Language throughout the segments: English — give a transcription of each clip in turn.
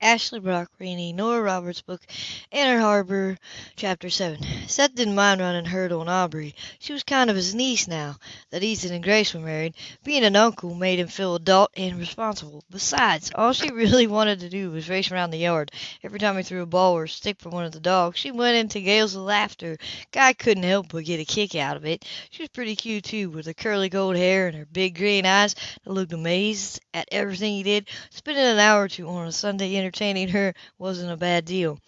Ashley Brock reading Nora Roberts' book, Inner Harbor, Chapter 7. Seth didn't mind running herd on Aubrey. She was kind of his niece now that Ethan and Grace were married. Being an uncle made him feel adult and responsible. Besides, all she really wanted to do was race around the yard. Every time he threw a ball or a stick for one of the dogs, she went into gales of laughter. Guy couldn't help but get a kick out of it. She was pretty cute, too, with her curly gold hair and her big green eyes that looked amazed at everything he did. Spending an hour or two on a Sunday entertaining her wasn't a bad deal.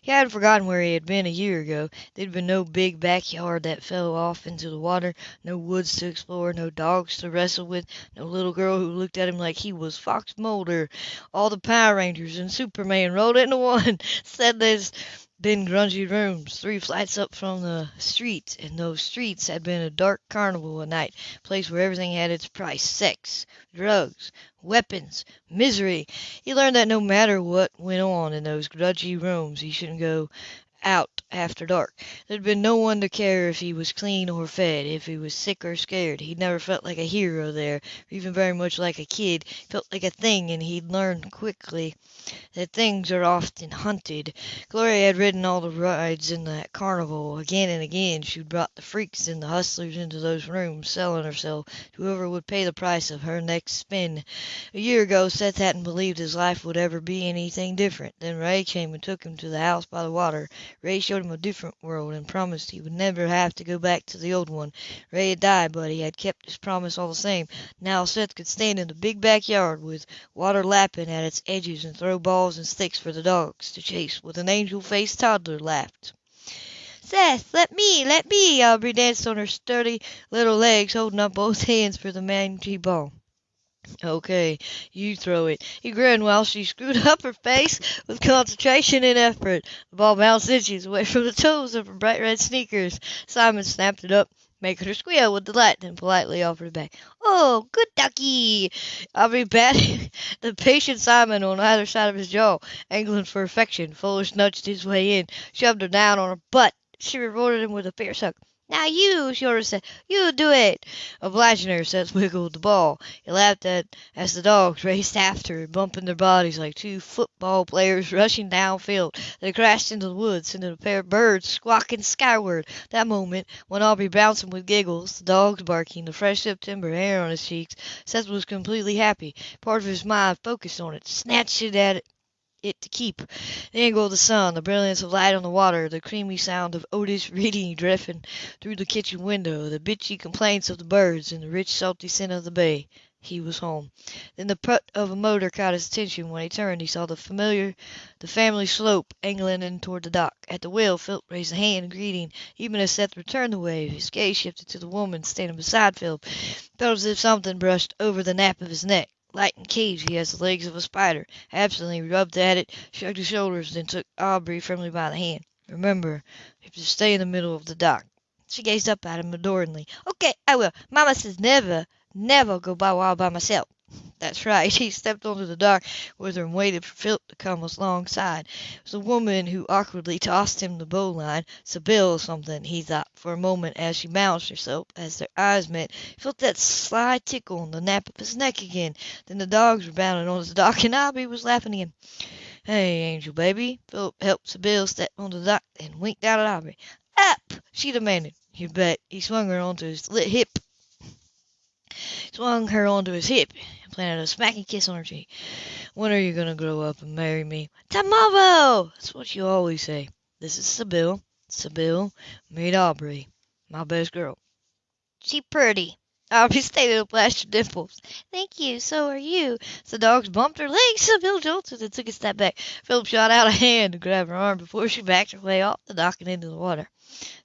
He hadn't forgotten where he had been a year ago. There'd been no big backyard that fell off into the water, no woods to explore, no dogs to wrestle with, no little girl who looked at him like he was Fox Mulder. All the Power Rangers and Superman rolled into one. Said there's been grungy rooms three flights up from the street, and those streets had been a dark carnival at night, a place where everything had its price sex, drugs, weapons, misery. He learned that no matter what went on in those grungy rooms, he shouldn't go out after dark. There'd been no one to care if he was clean or fed, if he was sick or scared. He'd never felt like a hero there, or even very much like a kid. Felt like a thing, and he'd learned quickly that things are often hunted. Gloria had ridden all the rides in that carnival. Again and again she'd brought the freaks and the hustlers into those rooms, selling herself to whoever would pay the price of her next spin. A year ago Seth hadn't believed his life would ever be anything different. Then Ray came and took him to the house by the water. Ray showed him a different world and promised he would never have to go back to the old one. Ray had died, but he had kept his promise all the same. Now Seth could stand in the big backyard with water lapping at its edges and throw balls and sticks for the dogs to chase with an angel-faced toddler laughed. Seth, let me, let me! Aubrey danced on her sturdy little legs, holding up both hands for the mangy ball. Okay, you throw it. He grinned while she screwed up her face with concentration and effort. The ball bounced inches away from the toes of her bright red sneakers. Simon snapped it up, making her squeal with delight, then politely offered it back. Oh, good ducky! Aubrey patted the patient Simon on either side of his jaw, angling for affection. Foolish nudged his way in, shoved her down on her butt. She rewarded him with a fierce hug. Now you, she ordered Seth, you do it. Obliging her, Seth wiggled the ball. He laughed at as the dogs raced after, bumping their bodies like two football players rushing downfield. They crashed into the woods, sending a pair of birds squawking skyward. That moment, when Aubrey bouncing with giggles, the dogs barking, the fresh September air on his cheeks, Seth was completely happy. Part of his mind focused on it, snatched it at it it to keep. The angle of the sun, the brilliance of light on the water, the creamy sound of Otis reading drifting through the kitchen window, the bitchy complaints of the birds, and the rich salty scent of the bay. He was home. Then the putt of a motor caught his attention. When he turned, he saw the familiar, the family slope angling in toward the dock. At the wheel, Philip raised a hand in greeting. Even as Seth returned the wave, his gaze shifted to the woman standing beside Philip. Felt as if something brushed over the nape of his neck. Light and cagey as the legs of a spider. Absently rubbed at it, shrugged his shoulders, then took Aubrey firmly by the hand. Remember, you have to stay in the middle of the dock. She gazed up at him adoringly. Okay, I will. Mama says never, never go by wild by myself. That's right. He stepped onto the dock with her and waited for Philip to come alongside. It was the woman who awkwardly tossed him the bowline. Sybill something, he thought for a moment as she balanced herself. As their eyes met, he felt that sly tickle on the nape of his neck again. Then the dogs were bounding onto the dock and Aubrey was laughing again. Hey, Angel baby. Philip helped Sybill step onto the dock and winked out at Aubrey. Up! she demanded. You bet. He swung her onto his lit hip swung her onto his hip, planted a smacking kiss on her cheek. When are you going to grow up and marry me? Tomorrow! That's what you always say. This is Sybill. Sybill, meet Aubrey, my best girl. She pretty. Aubrey stated with flash of dimples. Thank you, so are you. The dogs bumped her legs, Sybill jolted and took a step back. Philip shot out a hand to grab her arm before she backed her way off the dock and into the water.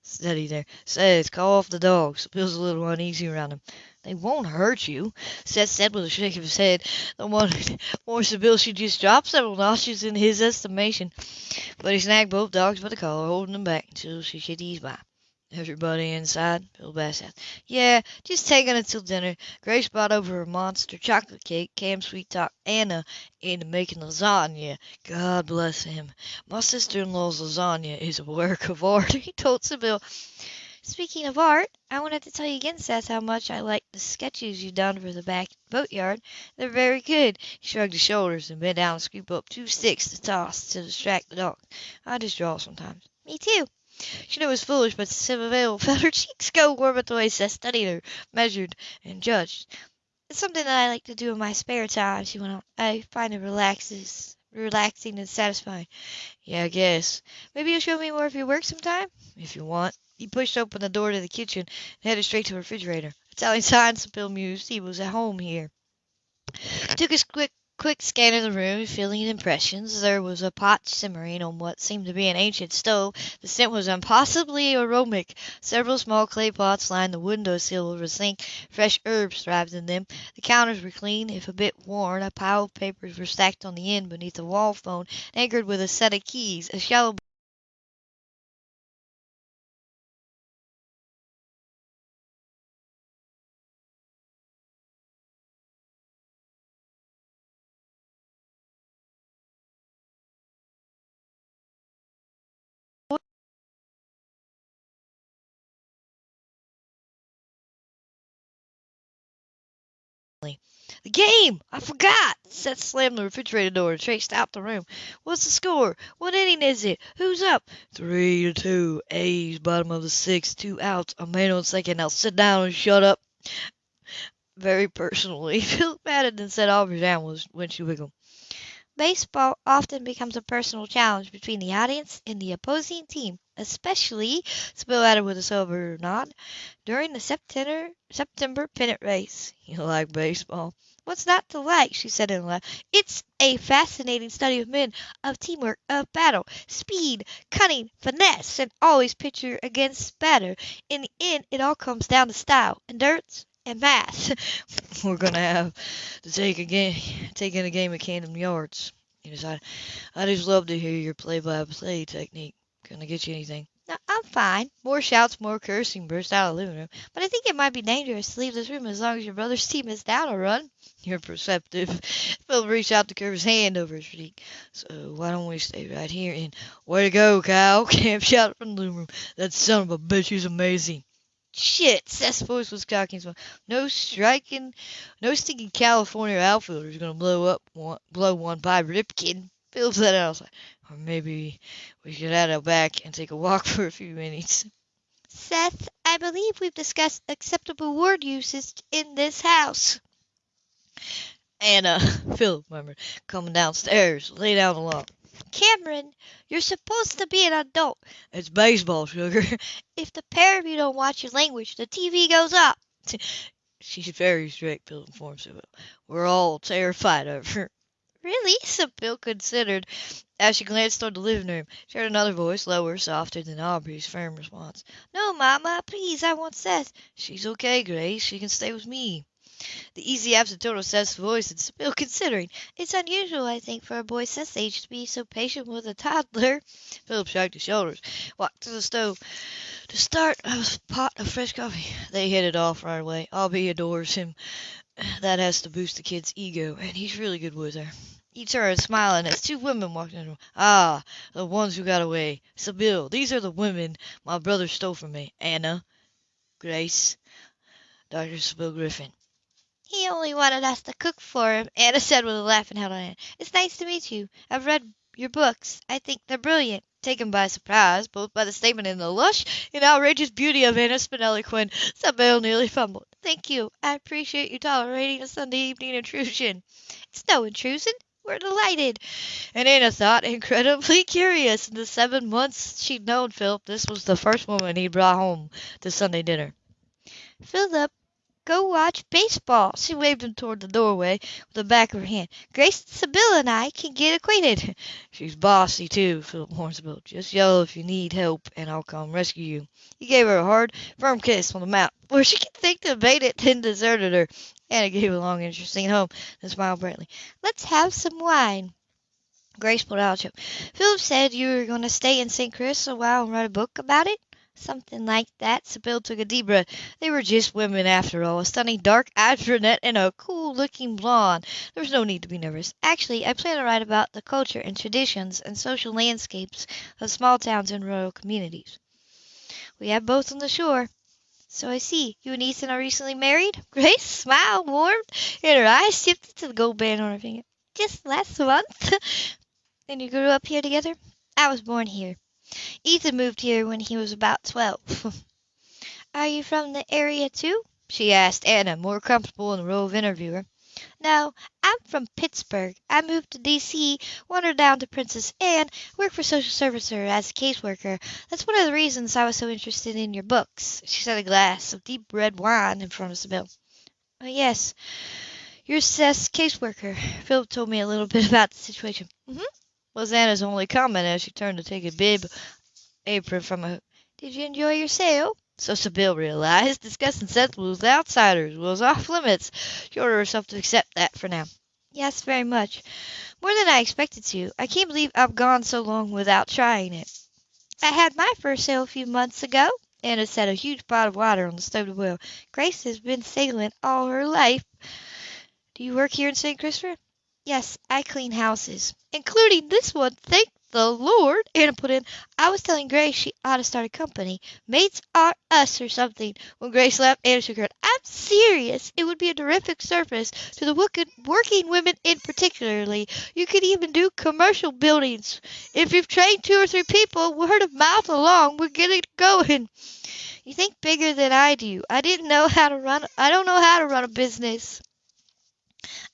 Steady there. Says, call off the dogs. Sybill's a little uneasy around him. They won't hurt you, Seth said with a shake of his head that wanted more Sybill should just drop several notches in his estimation. But he snagged both dogs by the collar, holding them back until she could ease by. Everybody inside? Bill Bass asked. Yeah, just taking it till dinner. Grace brought over a monster chocolate cake. Cam Sweet talked Anna into making lasagna. God bless him. My sister-in-law's lasagna is a work of art, he told Sybill. Speaking of art, I wanted to tell you again, Seth, how much I like the sketches you've done for the back boatyard. They're very good. He shrugged his shoulders and bent down to scoop up two sticks to toss to distract the dog. I just draw sometimes. Me too. She knew it was foolish, but Sybill felt her cheeks go warm at the way Seth studied her, measured, and judged. It's something that I like to do in my spare time, she went on. I find it relaxes relaxing and satisfying. Yeah, I guess. Maybe you'll show me more of your work sometime? If you want. He pushed open the door to the kitchen and headed straight to the refrigerator. Italian signs, Bill mused. He was at home here. Took a quick quick scan of the room, feeling impressions. There was a pot simmering on what seemed to be an ancient stove. The scent was impossibly aromatic. Several small clay pots lined the window sill over the sink. Fresh herbs thrived in them. The counters were clean, if a bit worn. A pile of papers were stacked on the end beneath a wall phone, anchored with a set of keys. A shallow The game! I forgot! Seth slammed the refrigerator door and traced out the room. What's the score? What inning is it? Who's up? Three to two. A's bottom of the sixth. Two outs. A man on second. Now sit down and shut up. Very personally. Phil patted and said Aubrey down when she wiggled. Baseball often becomes a personal challenge between the audience and the opposing team, especially, Sybill added with a sober nod, during the September September pennant race. You like baseball? What's not to like? she said in a laugh. It's a fascinating study of men, of teamwork, of battle, speed, cunning, finesse, and always pitcher against batter. In the end, it all comes down to style, endurance, and math. We're gonna have to take a game, take in a game of Camden Yards. He decided. I just love to hear your play-by-play technique. Can I get you anything? No, I'm fine. More shouts, more cursing burst out of the living room. But I think it might be dangerous to leave this room as long as your brother's team is down a run. You're perceptive. Phil reached out to curve his hand over his cheek. So why don't we stay right here and way to go, Kyle? Cam shouted from the living room. That son of a bitch is amazing. Shit, Seth's voice was cocky as well. No striking, no stinking California outfielder is gonna blow up one, blow one by Ripken. Phil said outside. Or maybe we should head out back and take a walk for a few minutes. Seth, I believe we've discussed acceptable word usage in this house. Anna, Philip murmured, coming downstairs, lay down the law. Cameron, you're supposed to be an adult. It's baseball, sugar. If the pair of you don't watch your language, the TV goes up. She's very strict, Bill informed Sybill. We're all terrified of her. Really? Sybill considered as she glanced toward the living room. She heard another voice, lower, softer than Aubrey's firm response. No, Mama, please, I want Seth. She's okay, Grace. She can stay with me. The easy absent tone of Seth's voice and Sybill considering. It's unusual, I think, for a boy Seth's age to be so patient with a toddler. Philip shrugged his shoulders, walked to the stove to start a pot of fresh coffee. They hit it off right away. Aubrey adores him. That has to boost the kid's ego, and he's really good with her. He turned, smiling, as two women walked in the room. Ah, the ones who got away. Sybill, these are the women my brother stole from me. Anna, Grace, Dr. Sybill Griffin. He only wanted us to cook for him, Anna said with a laugh and held on Anna. It's nice to meet you. I've read your books. I think they're brilliant. Taken by surprise, both by the statement and the lush and outrageous beauty of Anna Spinelli Quinn, Sybill nearly fumbled. Thank you. I appreciate you tolerating a Sunday evening intrusion. It's no intrusion. We're delighted. And Anna thought, incredibly curious. In the seven months she'd known Philip, this was the first woman he'd brought home to Sunday dinner. Philip, go watch baseball. She waved him toward the doorway with the back of her hand. Grace, Sybill, and I can get acquainted. She's bossy, too, Philip warned. Just yell if you need help, and I'll come rescue you. He gave her a hard, firm kiss on the mouth, where she could think to bait it, then deserted her. Anna gave a long, interesting home, and smiled brightly. Let's have some wine. Grace pulled out a chip. Philip said you were going to stay in St. Chris a while and write a book about it. Something like that. Sybill took a deep breath. They were just women after all. A stunning dark-eyed brunette and a cool-looking blonde. There was no need to be nervous. Actually, I plan to write about the culture and traditions and social landscapes of small towns and rural communities. We have both on the shore. So I see. You and Ethan are recently married? Grace smiled, warmed, and her eyes shifted to the gold band on her finger. Just last month. and you grew up here together? I was born here. Ethan moved here when he was about twelve. are you from the area too? she asked Anna, more comfortable in the role of interviewer. No, I'm from Pittsburgh. I moved to D.C., wandered down to Princess Anne, worked for social servicer as a caseworker. That's one of the reasons I was so interested in your books. She set a glass of deep red wine in front of Sybill. Oh, yes, you're Seth's caseworker. Philip told me a little bit about the situation. Mm-hmm. Was Anna's only comment as she turned to take a bib apron from a hook. Did you enjoy your sail? So Sybill realized discussing Seth with outsiders was off limits. She ordered herself to accept that for now. Yes, very much. More than I expected to. I can't believe I've gone so long without trying it. I had my first sail a few months ago. Anna set a huge pot of water on the stove to boil. Grace has been sailing all her life. Do you work here in St. Christopher? Yes, I clean houses. Including this one, thank the Lord, Anna put in. I was telling Grace she ought to start a company. Mates are us or something. When Grace left, Anna shook her head. I'm serious. It would be a terrific service to the working women in particularly. You could even do commercial buildings. If you've trained two or three people, word of mouth along, we're getting going. You think bigger than I do. I didn't know how to run I don't know how to run a business.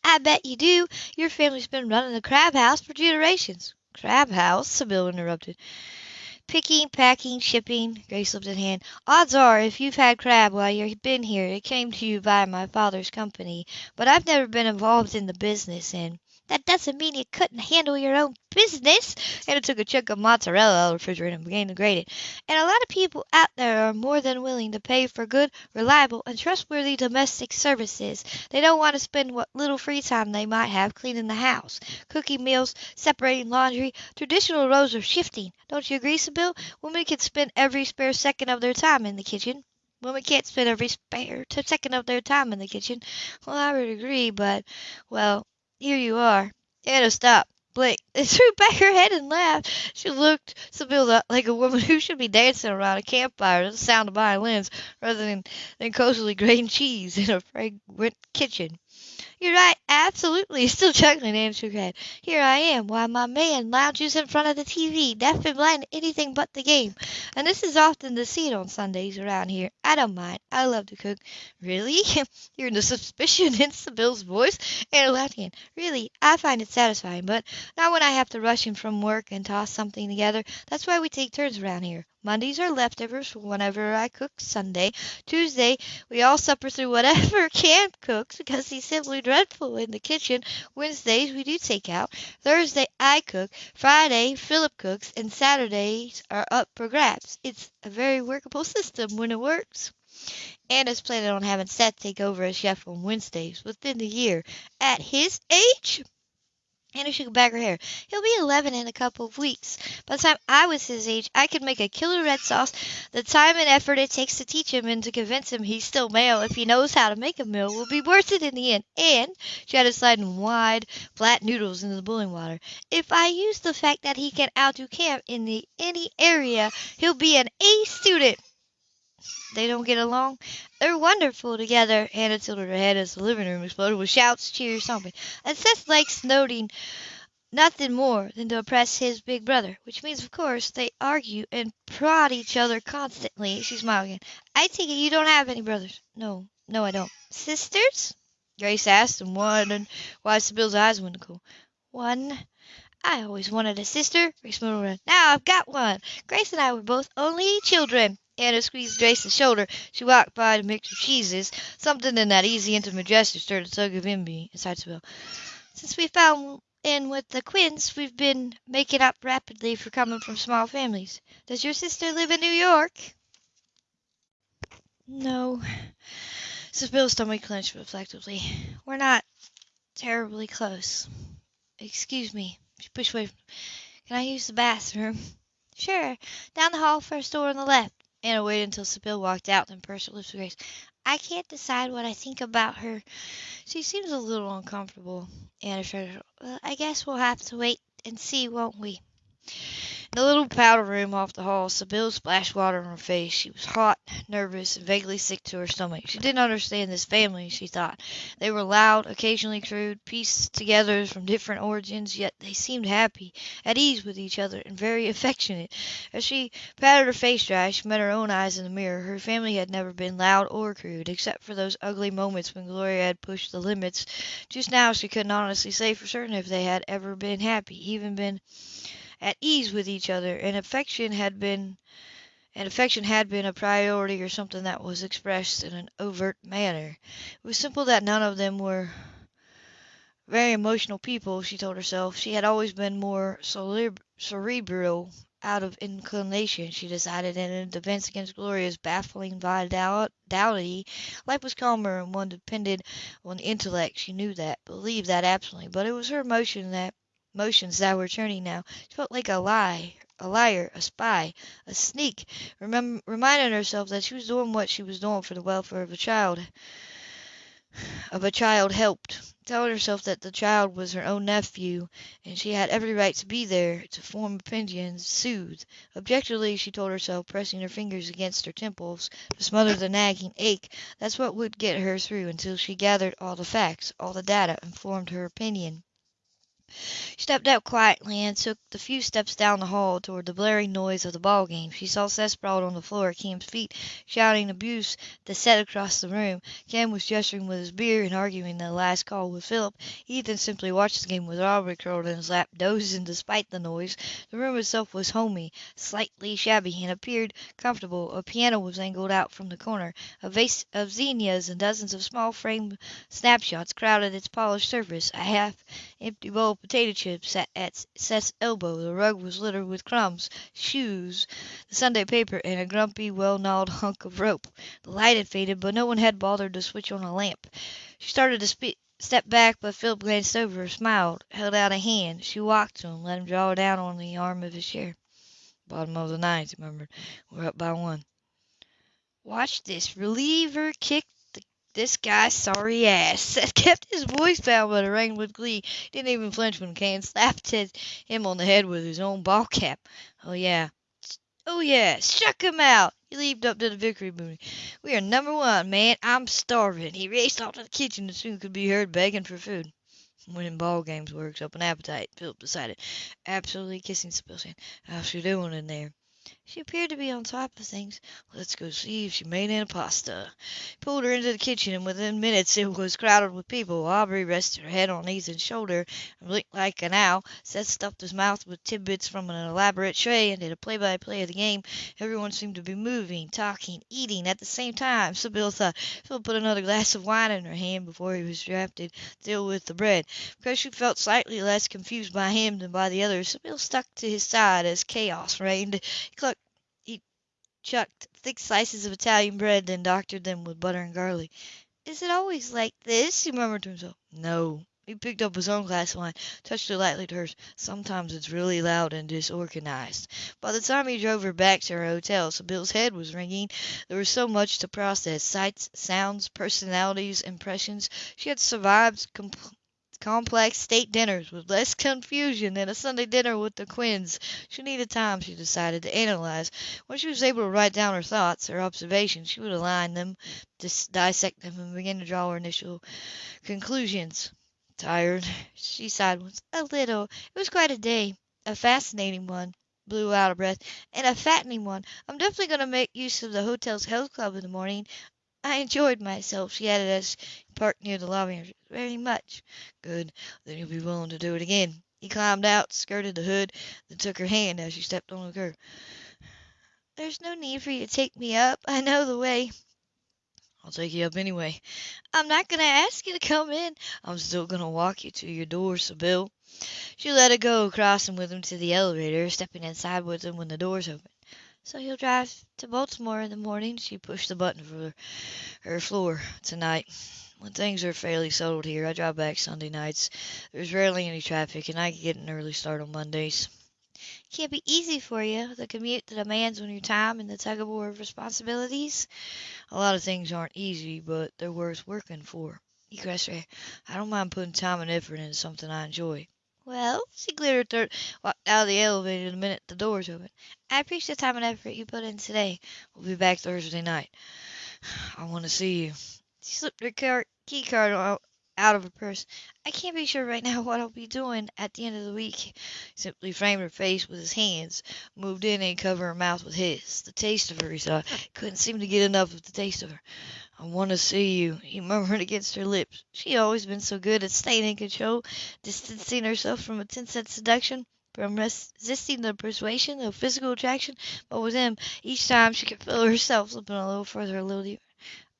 I bet you do. Your family's been running the crab house for generations. Crab House, Sybill interrupted. Picking, packing, shipping, Grace lifted a hand. Odds are, if you've had crab while you've been here, it came to you by my father's company. But I've never been involved in the business, and that doesn't mean you couldn't handle your own business. Anna took a chunk of mozzarella out of the refrigerator and began to grate it. And a lot of people out there are more than willing to pay for good, reliable, and trustworthy domestic services. They don't want to spend what little free time they might have cleaning the house, cooking meals, separating laundry. Traditional roles are shifting. Don't you agree, Sybill? Women can spend every spare second of their time in the kitchen. Women can't spend every spare second of their time in the kitchen. Well, I would agree, but, well, here you are. Anna stopped, blinked, and threw back her head and laughed. She looked Sybill like a woman who should be dancing around a campfire to the sound of violins rather than, than cozily grating cheese in a fragrant kitchen. You're right, absolutely. Still chuckling, her head. Here I am, while my man lounges in front of the TV, deaf and blind to anything but the game. And this is often the scene on Sundays around here. I don't mind. I love to cook. Really? Hearing the suspicion in Sybill's voice, Anne laughed again. Really, I find it satisfying, but not when I have to rush in from work and toss something together. That's why we take turns around here. Mondays are leftovers whenever I cook Sunday. Tuesday, we all supper through whatever Cam cooks because he's simply dreadful in the kitchen. Wednesdays, we do take out. Thursday, I cook. Friday, Philip cooks. And Saturdays are up for grabs. It's a very workable system when it works. Anna's planning on having Seth take over as chef on Wednesdays within the year. At his age? Anna shook back her hair. He'll be 11 in a couple of weeks. By the time I was his age, I could make a killer red sauce. The time and effort it takes to teach him and to convince him he's still male if he knows how to make a meal will be worth it in the end. And she had sliding wide, flat noodles into the boiling water. If I use the fact that he can outdo Cam in the any area, he'll be an A student. They don't get along? They're wonderful together. Hannah tilted her head as the living room exploded with shouts, cheers, stomping. And Seth likes noting nothing more than to oppress his big brother, which means, of course, they argue and prod each other constantly. She smiled again. I take it you don't have any brothers. No, no, I don't. Sisters? Grace asked and wondered why Sybill's eyes went cool. One. I always wanted a sister. Grace around. Now I've got one. Grace and I were both only children. Anna squeezed Grace's shoulder. She walked by to mix her cheeses. Something in that easy, intimate gesture stirred a tug of envy inside Sybill. Since we fell in with the Quinns, we've been making up rapidly for coming from small families. Does your sister live in New York? No. Sybill's stomach clenched reflectively. We're not terribly close. Excuse me. She pushed away. Can I use the bathroom? Sure. Down the hall, first door on the left. Anna waited until Sybill walked out, then pursed her lips with grace. I can't decide what I think about her. She seems a little uncomfortable. Anna shrugged. Well, I guess we'll have to wait and see, won't we? In the little powder room off the hall, Sybill splashed water on her face. She was hot, nervous, and vaguely sick to her stomach. She didn't understand this family, she thought. They were loud, occasionally crude, pieced together from different origins, yet they seemed happy, at ease with each other, and very affectionate. As she patted her face dry, she met her own eyes in the mirror. Her family had never been loud or crude, except for those ugly moments when Gloria had pushed the limits. Just now she couldn't honestly say for certain if they had ever been happy, even been at ease with each other, and affection had been and affection had been a priority or something that was expressed in an overt manner. It was simple that none of them were very emotional people, she told herself. She had always been more cerebral out of inclination, she decided, and in defense against Gloria's baffling vitality, life was calmer and one depended on the intellect. She knew that, believed that absolutely, but it was her emotion that motions that were turning now. She felt like a lie, a liar, a spy, a sneak, remem- reminding herself that she was doing what she was doing for the welfare of a child, of a child helped, telling herself that the child was her own nephew, and she had every right to be there, to form opinions, soothe. Objectively, she told herself, pressing her fingers against her temples to smother the nagging ache, that's what would get her through until she gathered all the facts, all the data, and formed her opinion. She stepped out quietly and took the few steps down the hall toward the blaring noise of the ball game. She saw Seth sprawled on the floor at Cam's feet, shouting abuse to set across the room. Cam was gesturing with his beer and arguing the last call with Philip. Ethan simply watched the game with Aubrey curled in his lap, dozing despite the noise. The room itself was homey, slightly shabby, and appeared comfortable. A piano was angled out from the corner. A vase of zinnias and dozens of small framed snapshots crowded its polished surface. A half empty bowl potato chips sat at Seth's elbow. The rug was littered with crumbs, shoes, the Sunday paper, and a grumpy, well-gnawed hunk of rope. The light had faded, but no one had bothered to switch on a lamp. She started to step back, but Philip glanced over, smiled, held out a hand. She walked to him, let him draw her down on the arm of his chair. Bottom of the ninth, he murmured. We're up by one. Watch this reliever kick this guy's sorry ass. Seth kept his voice down, but it rang with glee. Didn't even flinch when Kane slapped him on the head with his own ball cap. Oh, yeah. Oh, yeah. Struck him out. He leaped up to the victory booty. We are number one, man. I'm starving. He raced off to the kitchen and soon could be heard begging for food. Winning ball games works up an appetite, Philip decided, absolutely kissing Sebastian. How's she doing in there? She appeared to be on top of things. Let's go see if she made any pasta. He pulled her into the kitchen, and within minutes it was crowded with people. Aubrey rested her head on Ethan's shoulder and blinked like an owl. Seth stuffed his mouth with tidbits from an elaborate tray and did a play-by-play of the game. Everyone seemed to be moving, talking, eating at the same time. Sybill thought. Phil put another glass of wine in her hand before he was drafted, deal with the bread. Because she felt slightly less confused by him than by the others, Sybill stuck to his side as chaos reigned. He clucked chucked thick slices of Italian bread, then doctored them with butter and garlic. "Is it always like this?" he murmured to himself. "No." He picked up his own glass of wine, touched it lightly to hers. "Sometimes it's really loud and disorganized." By the time he drove her back to her hotel, Sybill's head was ringing. There was so much to process sights, sounds, personalities, impressions. She had survived complex state dinners with less confusion than a Sunday dinner with the Quinns. She needed time, she decided, to analyze. When she was able to write down her thoughts, her observations, she would align them, dissect them, and begin to draw her initial conclusions. Tired, she sighed once. A little. It was quite a day. A fascinating one blew out of breath, and a fattening one. I'm definitely going to make use of the hotel's health club in the morning. I enjoyed myself, she added as he parked near the lobby, very much. Good. Then you'll be willing to do it again. He climbed out, skirted the hood, then took her hand as she stepped on the curb. There's no need for you to take me up. I know the way. I'll take you up anyway. I'm not going to ask you to come in. I'm still going to walk you to your door, Sybill. She let it go, crossing with him to the elevator, stepping inside with him when the doors opened. So he'll drive to Baltimore in the morning? She pushed the button for her floor. Tonight. When things are fairly settled here, I drive back Sunday nights. There's rarely any traffic, and I can get an early start on Mondays. Can't be easy for you, the commute that demands on your time and the tug of war of responsibilities. A lot of things aren't easy, but they're worth working for. Her. I don't mind putting time and effort into something I enjoy. Well, she her throat, walked out of the elevator the minute the doors opened. I appreciate the time and effort you put in today. We'll be back Thursday night. I want to see you. She slipped her car- key card out, out of her purse. I can't be sure right now what I'll be doing at the end of the week. He simply framed her face with his hands, moved in and covered her mouth with his. The taste of her, he saw. Couldn't seem to get enough of the taste of her. I want to see you, he murmured against her lips. She had always been so good at staying in control, distancing herself from attempts at seduction, from resisting the persuasion of physical attraction, but with him, each time she could feel herself slipping a little further, a little deeper.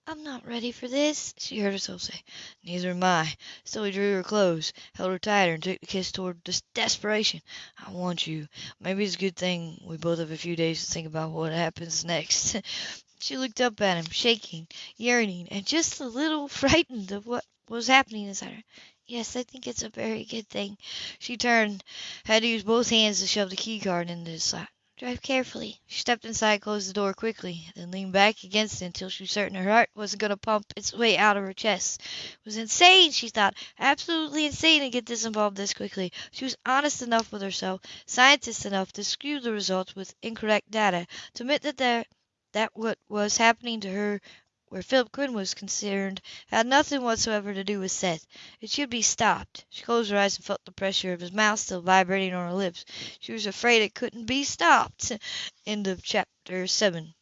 I'm not ready for this, she heard herself say. Neither am I. So he drew her close, held her tighter, and took the kiss toward des- desperation. I want you. Maybe it's a good thing we both have a few days to think about what happens next. she looked up at him, shaking, yearning, and just a little frightened of what was happening inside her. Yes, I think it's a very good thing. She turned, had to use both hands to shove the key card into the slot. Drive carefully. She stepped inside, closed the door quickly, then leaned back against it until she was certain her heart wasn't going to pump its way out of her chest. It was insane, she thought, absolutely insane to get this involved this quickly. She was honest enough with herself, scientist enough to skew the results with incorrect data, to admit that there, that what was happening to her where Philip Quinn was concerned had nothing whatsoever to do with Seth. It should be stopped. She closed her eyes and felt the pressure of his mouth still vibrating on her lips. She was afraid it couldn't be stopped. End of chapter 7.